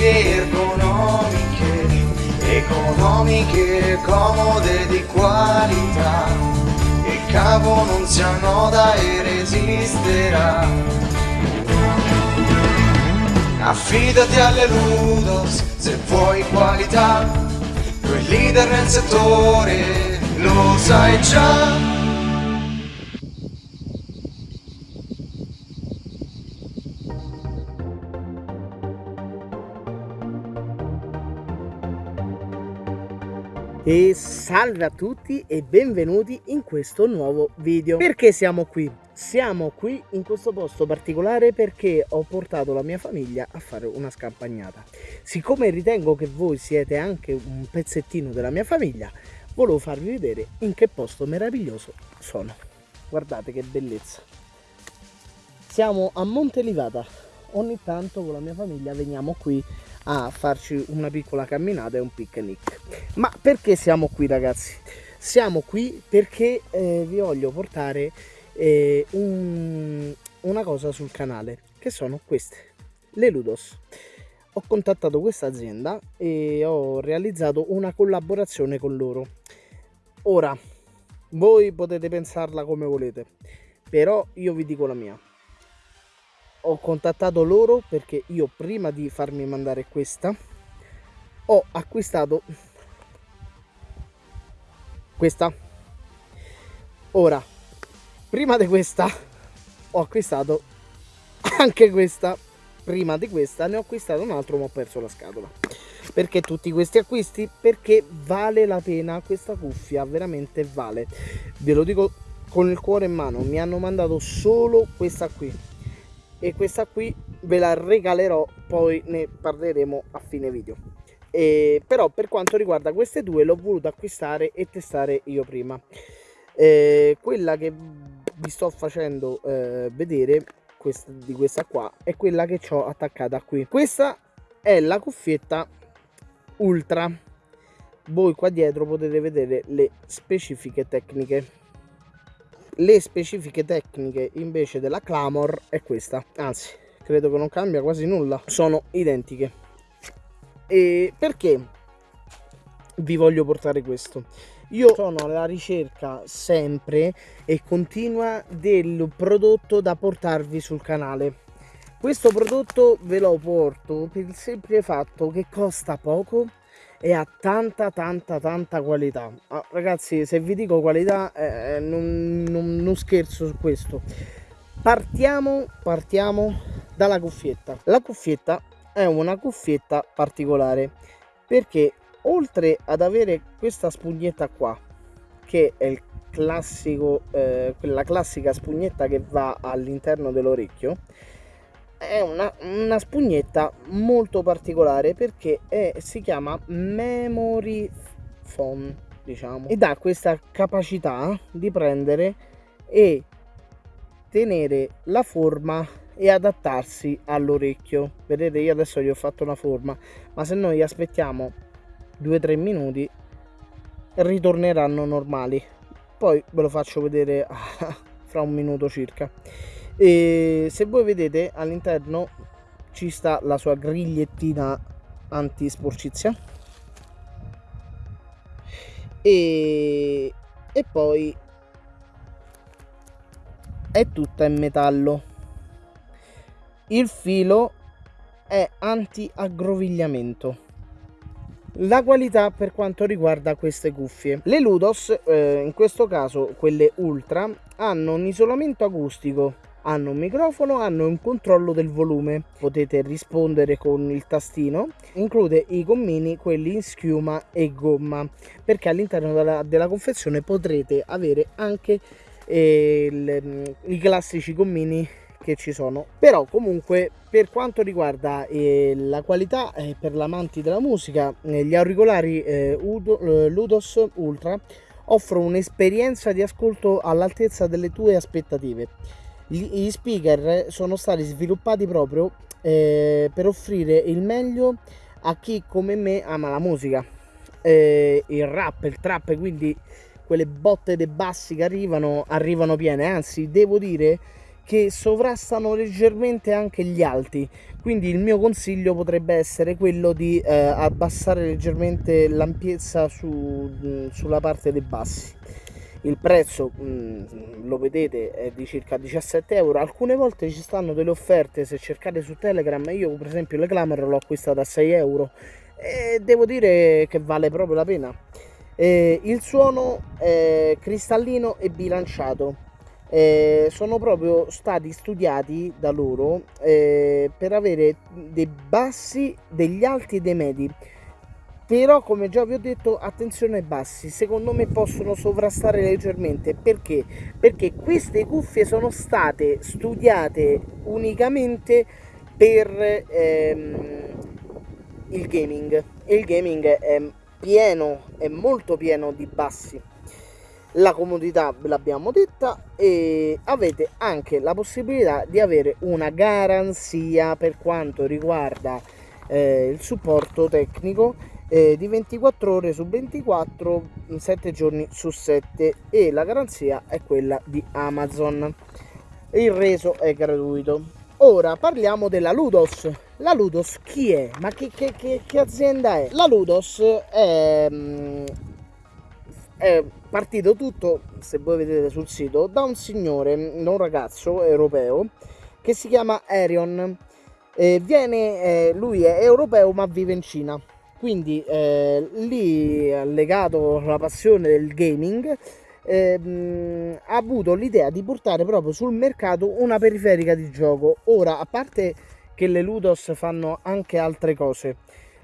cuffie ergonomiche, economiche, comode di qualità. Il capo non si annoda e resisterà. Affidati alle Ludos se vuoi qualità, quel leader nel settore lo sai già. E salve a tutti e benvenuti in questo nuovo video. Perché siamo qui? Siamo qui in questo posto particolare perché ho portato la mia famiglia a fare una scampagnata. Siccome ritengo che voi siete anche un pezzettino della mia famiglia, volevo farvi vedere in che posto meraviglioso sono. Guardate che bellezza. Siamo a Monte Livata. Ogni tanto con la mia famiglia veniamo qui a farci una piccola camminata e un picnic. Ma perché siamo qui ragazzi? Siamo qui perché eh, vi voglio portare eh, un, una cosa sul canale, che sono queste, le Ludos. Ho contattato questa azienda e ho realizzato una collaborazione con loro. Ora, voi potete pensarla come volete, però io vi dico la mia ho contattato loro perché io prima di farmi mandare questa ho acquistato questa. Ora prima di questa ho acquistato anche questa. Prima di questa ne ho acquistato un altro ma ho perso la scatola. Perché tutti questi acquisti? Perché vale la pena. Questa cuffia veramente vale. Ve lo dico con il cuore in mano mi hanno mandato solo questa qui e questa qui ve la regalerò poi ne parleremo a fine video. E, però per quanto riguarda queste due l'ho voluto acquistare e testare io prima. E, quella che vi sto facendo eh, vedere questa, di questa qua è quella che ho attaccata qui. Questa è la cuffietta ultra. Voi qua dietro potete vedere le specifiche tecniche le specifiche tecniche invece della Clamor è questa. Anzi credo che non cambia quasi nulla. Sono identiche. E perché vi voglio portare questo? Io sono alla ricerca sempre e continua del prodotto da portarvi sul canale. Questo prodotto ve lo porto per il semplice fatto che costa poco e ha tanta tanta tanta qualità. Ah, ragazzi se vi dico qualità eh, eh, non, non, non scherzo su questo. Partiamo partiamo dalla cuffietta. La cuffietta è una cuffietta particolare perché oltre ad avere questa spugnetta qua che è il classico eh, quella classica spugnetta che va all'interno dell'orecchio è una, una, spugnetta molto particolare perché è, si chiama memory phone diciamo. Ed ha questa capacità di prendere e tenere la forma e adattarsi all'orecchio. Vedete io adesso gli ho fatto una forma ma se noi aspettiamo 2-3 minuti ritorneranno normali. Poi ve lo faccio vedere fra un minuto circa e se voi vedete all'interno ci sta la sua grigliettina anti sporcizia e, e poi è tutta in metallo. Il filo è anti aggrovigliamento la qualità per quanto riguarda queste cuffie. Le Ludos eh, in questo caso quelle ultra hanno un isolamento acustico hanno un microfono, hanno un controllo del volume, potete rispondere con il tastino, include i gommini, quelli in schiuma e gomma, perché all'interno della, della confezione potrete avere anche eh, le, i classici gommini che ci sono. Però comunque per quanto riguarda eh, la qualità eh, per l'amanti della musica eh, gli auricolari eh, Udo, eh, Ludos Ultra offrono un'esperienza di ascolto all'altezza delle tue aspettative gli speaker sono stati sviluppati proprio eh, per offrire il meglio a chi come me ama la musica. Eh, il rap, il trap quindi quelle botte dei bassi che arrivano arrivano piene. Anzi devo dire che sovrastano leggermente anche gli alti. Quindi il mio consiglio potrebbe essere quello di eh, abbassare leggermente l'ampiezza su, mh, sulla parte dei bassi il prezzo mh, lo vedete è di circa 17 euro. Alcune volte ci stanno delle offerte se cercate su telegram io per esempio le Glamour l'ho acquistata a 6 euro e devo dire che vale proprio la pena. Eh, il suono è cristallino e bilanciato. Eh, sono proprio stati studiati da loro eh, per avere dei bassi degli alti e dei medi però come già vi ho detto attenzione ai bassi. Secondo me possono sovrastare leggermente. Perché? Perché queste cuffie sono state studiate unicamente per ehm, il gaming. E il gaming è pieno è molto pieno di bassi. La comodità ve l'abbiamo detta e avete anche la possibilità di avere una garanzia per quanto riguarda eh, il supporto tecnico eh, di 24 ore su 24 7 giorni su 7 e la garanzia è quella di Amazon. Il reso è gratuito. Ora parliamo della Ludos. La Ludos chi è? ma che, che, che, che azienda è? la Ludos è, mm, è partito tutto se voi vedete sul sito da un signore un ragazzo europeo che si chiama Arion. Eh, viene, eh, lui è europeo ma vive in Cina quindi eh, lì legato alla passione del gaming ehm, ha avuto l'idea di portare proprio sul mercato una periferica di gioco. Ora a parte che le Ludos fanno anche altre cose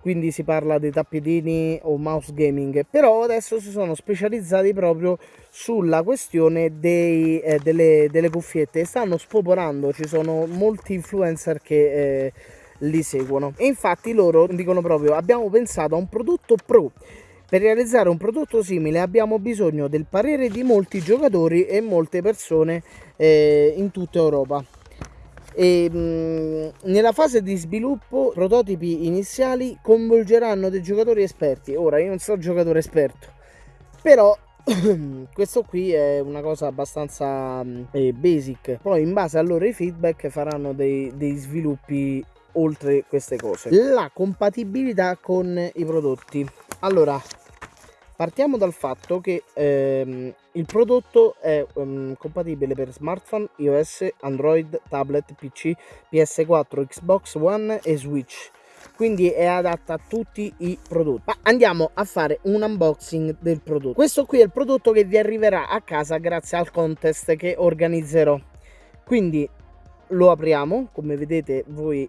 quindi si parla dei tappetini o mouse gaming però adesso si sono specializzati proprio sulla questione dei, eh, delle, delle cuffiette. Stanno spopolando ci sono molti influencer che eh, li seguono. E infatti loro dicono proprio abbiamo pensato a un prodotto pro. Per realizzare un prodotto simile abbiamo bisogno del parere di molti giocatori e molte persone eh, in tutta Europa. E, mh, nella fase di sviluppo prototipi iniziali coinvolgeranno dei giocatori esperti. Ora io non sono giocatore esperto però questo qui è una cosa abbastanza eh, basic. Poi in base ai loro feedback faranno dei, dei sviluppi oltre queste cose. La compatibilità con i prodotti. Allora partiamo dal fatto che ehm, il prodotto è um, compatibile per smartphone iOS android tablet pc ps4 xbox one e switch. Quindi è adatta a tutti i prodotti. Ma andiamo a fare un unboxing del prodotto. Questo qui è il prodotto che vi arriverà a casa grazie al contest che organizzerò. Quindi lo apriamo come vedete voi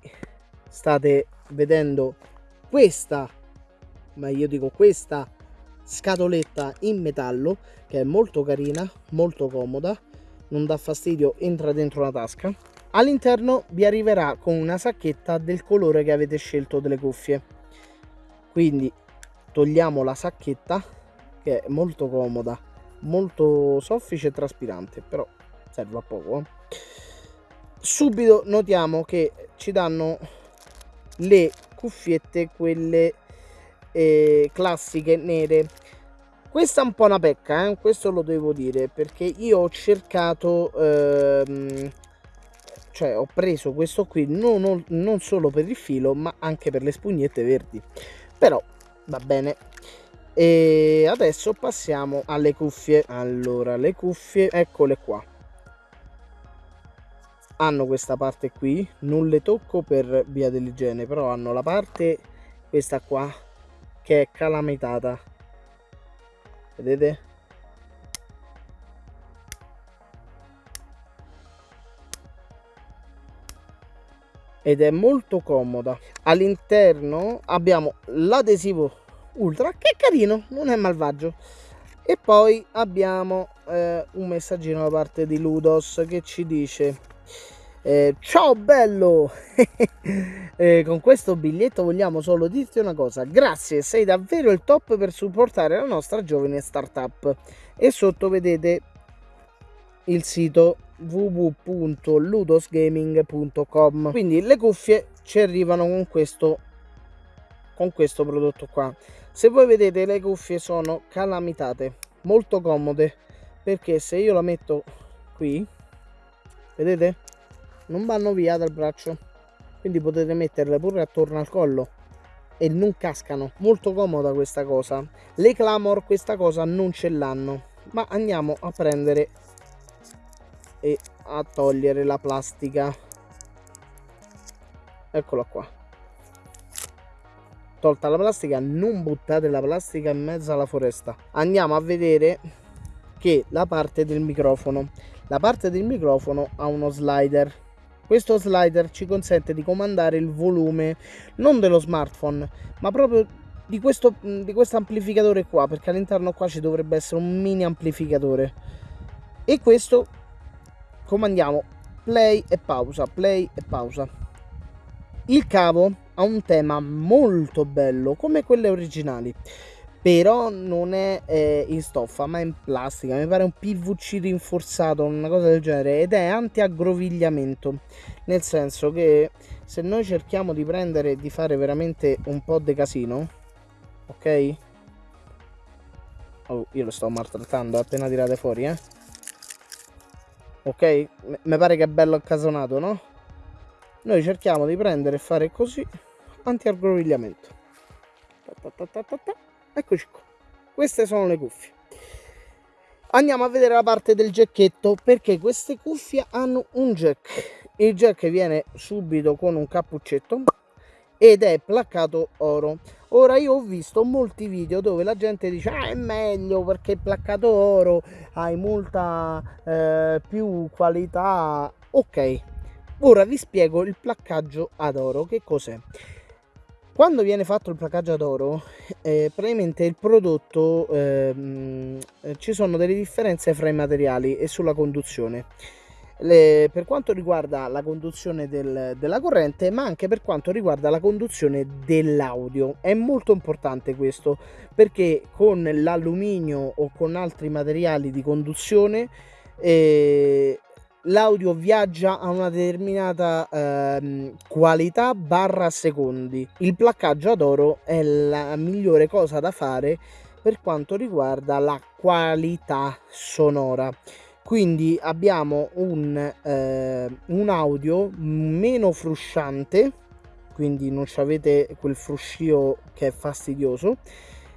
state vedendo questa ma io dico questa scatoletta in metallo che è molto carina molto comoda non dà fastidio entra dentro la tasca all'interno vi arriverà con una sacchetta del colore che avete scelto delle cuffie quindi togliamo la sacchetta che è molto comoda molto soffice e traspirante però serve a poco eh. subito notiamo che ci danno le cuffiette quelle eh, classiche nere. Questa è un po' una pecca eh? questo lo devo dire perché io ho cercato ehm, cioè ho preso questo qui non, non solo per il filo ma anche per le spugnette verdi. Però va bene. E adesso passiamo alle cuffie. Allora le cuffie eccole qua hanno questa parte qui non le tocco per via dell'igiene però hanno la parte questa qua che è calamitata. Vedete? Ed è molto comoda. All'interno abbiamo l'adesivo ultra che è carino non è malvagio. E poi abbiamo eh, un messaggino da parte di Ludos che ci dice eh, ciao bello! eh, con questo biglietto vogliamo solo dirti una cosa, grazie, sei davvero il top per supportare la nostra giovane startup. E sotto vedete il sito www.ludosgaming.com quindi le cuffie ci arrivano con questo con questo prodotto qua se voi vedete le cuffie sono calamitate molto comode perché se io la metto qui vedete non vanno via dal braccio. Quindi potete metterle pure attorno al collo. E non cascano. Molto comoda questa cosa. Le clamor questa cosa non ce l'hanno. Ma andiamo a prendere e a togliere la plastica. Eccola qua. Tolta la plastica non buttate la plastica in mezzo alla foresta. Andiamo a vedere che la parte del microfono. La parte del microfono ha uno slider questo slider ci consente di comandare il volume non dello smartphone, ma proprio di questo, di questo amplificatore qua, perché all'interno qua ci dovrebbe essere un mini amplificatore. E questo comandiamo play e pausa, play e pausa. Il cavo ha un tema molto bello, come quelle originali però non è eh, in stoffa ma in plastica. Mi pare un PVC rinforzato una cosa del genere. Ed è anti-aggrovigliamento. Nel senso che se noi cerchiamo di prendere e di fare veramente un po' di casino ok? Oh, io lo sto maltrattando appena tirate fuori eh. Ok? Mi pare che è bello accasonato no? Noi cerchiamo di prendere e fare così anti-aggrovigliamento. Ta ta ta eccoci qua. Queste sono le cuffie. Andiamo a vedere la parte del jacketto perché queste cuffie hanno un jack. Il jack viene subito con un cappuccetto ed è placcato oro. Ora io ho visto molti video dove la gente dice ah è meglio perché placcato oro hai molta eh, più qualità. Ok. Ora vi spiego il placcaggio ad oro. Che cos'è quando viene fatto il placaggio d'oro eh, praticamente il prodotto ehm, eh, ci sono delle differenze fra i materiali e sulla conduzione. Le, per quanto riguarda la conduzione del, della corrente ma anche per quanto riguarda la conduzione dell'audio. È molto importante questo perché con l'alluminio o con altri materiali di conduzione eh, l'audio viaggia a una determinata ehm, qualità barra secondi. Il placcaggio ad oro è la migliore cosa da fare per quanto riguarda la qualità sonora. Quindi abbiamo un, eh, un audio meno frusciante, quindi non avete quel fruscio che è fastidioso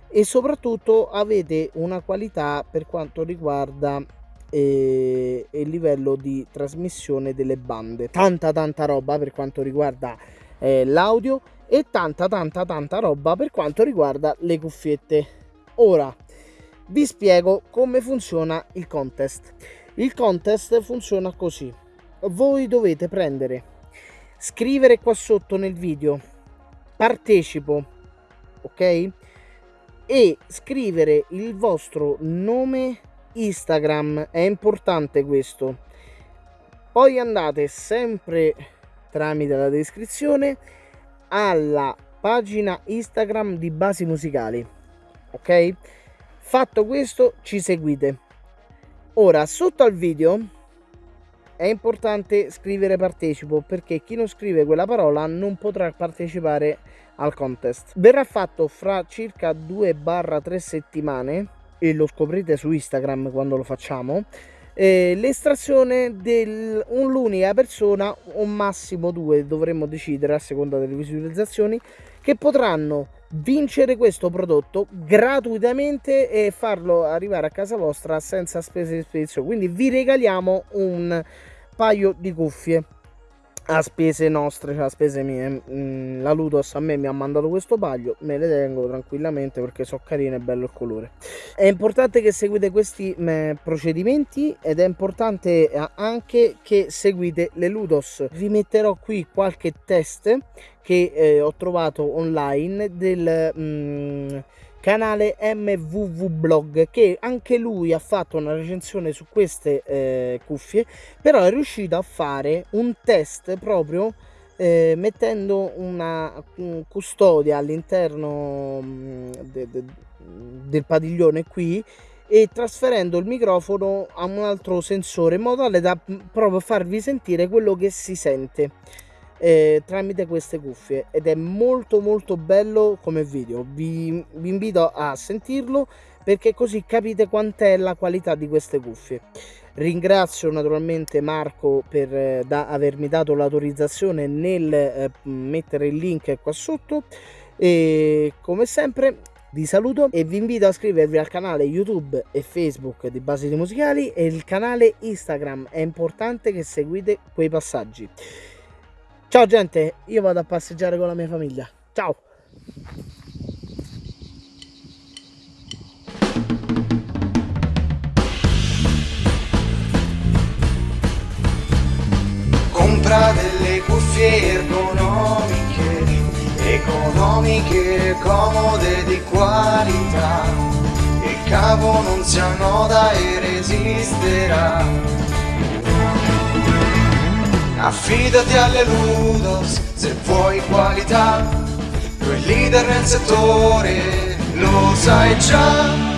e soprattutto avete una qualità per quanto riguarda e, e il livello di trasmissione delle bande. Tanta tanta roba per quanto riguarda eh, l'audio e tanta tanta tanta roba per quanto riguarda le cuffiette. Ora vi spiego come funziona il contest. Il contest funziona così. Voi dovete prendere, scrivere qua sotto nel video, partecipo, ok? E scrivere il vostro nome Instagram, è importante questo. Poi andate sempre tramite la descrizione alla pagina Instagram di Basi Musicali. Ok? Fatto questo, ci seguite. Ora, sotto al video è importante scrivere partecipo perché chi non scrive quella parola non potrà partecipare al contest. Verrà fatto fra circa 2-3 settimane e lo scoprite su Instagram quando lo facciamo eh, l'estrazione dell'unica persona o massimo due dovremmo decidere a seconda delle visualizzazioni che potranno vincere questo prodotto gratuitamente e farlo arrivare a casa vostra senza spese di spedizione quindi vi regaliamo un paio di cuffie a spese nostre, cioè a spese mie. Mm, la Ludos a me mi ha mandato questo paio, me le tengo tranquillamente perché so carine e bello il colore. È importante che seguite questi mm, procedimenti ed è importante eh, anche che seguite le Ludos. Vi metterò qui qualche test che eh, ho trovato online del... Mm, canale MVV Blog che anche lui ha fatto una recensione su queste eh, cuffie però è riuscito a fare un test proprio eh, mettendo una un custodia all'interno mm, de, de, del padiglione qui e trasferendo il microfono a un altro sensore in modo tale da mm, proprio farvi sentire quello che si sente eh, tramite queste cuffie ed è molto molto bello come video vi, vi invito a sentirlo perché così capite quant'è la qualità di queste cuffie ringrazio naturalmente Marco per eh, da, avermi dato l'autorizzazione nel eh, mettere il link qua sotto e come sempre vi saluto e vi invito a iscrivervi al canale YouTube e Facebook di Basili Musicali e il canale Instagram. È importante che seguite quei passaggi. Ciao gente, io vado a passeggiare con la mia famiglia. Ciao! Compra delle cuffie ergonomiche economiche, comode di qualità. Il cavo non si annoda e resisterà. Affidati alle Ludos se vuoi qualità, tu leader nel settore, lo sai già.